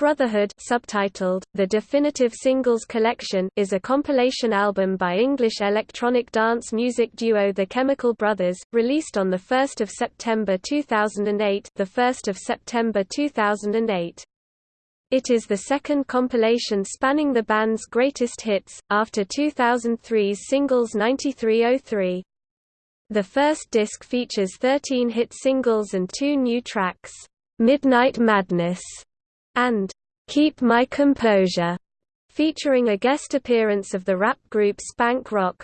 Brotherhood subtitled, The Definitive Singles Collection is a compilation album by English electronic dance music duo The Chemical Brothers, released on 1 September 2008 1 September 2008. It is the second compilation spanning the band's greatest hits, after 2003's singles 9303. The first disc features 13 hit singles and two new tracks, Midnight Madness and Keep My Composure, featuring a guest appearance of the rap group Spank Rock,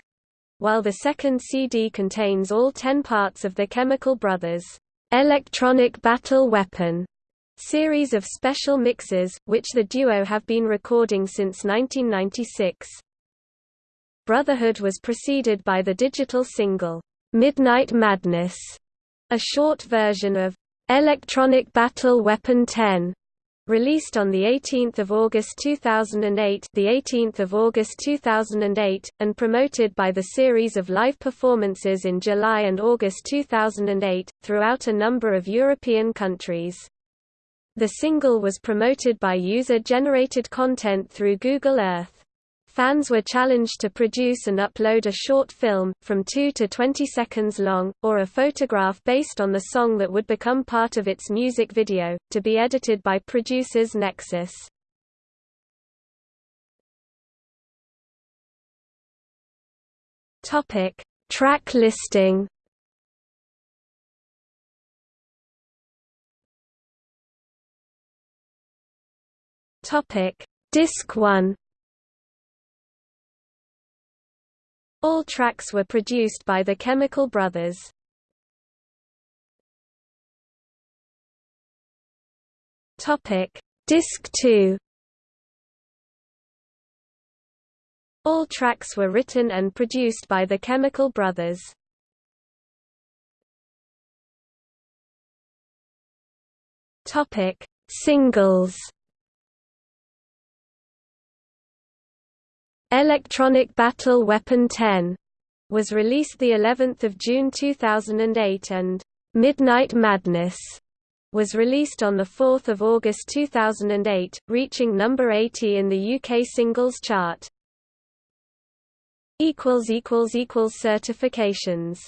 while the second CD contains all ten parts of the Chemical Brothers' Electronic Battle Weapon series of special mixes, which the duo have been recording since 1996. Brotherhood was preceded by the digital single, Midnight Madness, a short version of Electronic Battle Weapon 10, Released on the 18th of August 2008, the 18th of August 2008, and promoted by the series of live performances in July and August 2008 throughout a number of European countries. The single was promoted by user-generated content through Google Earth. Fans were challenged to produce and upload a short film, from 2 to 20 seconds long, or a photograph based on the song that would become part of its music video, to be edited by producers Nexus. Topic: Track listing. Topic: Disc 1 All tracks were produced by the Chemical Brothers. Topic: Disc 2. All tracks were written and produced by the Chemical Brothers. Topic: Singles. Electronic Battle Weapon 10 was released the 11th of June 2008 and Midnight Madness was released on the 4th of August 2008, reaching number 80 in the UK singles chart. equals equals equals certifications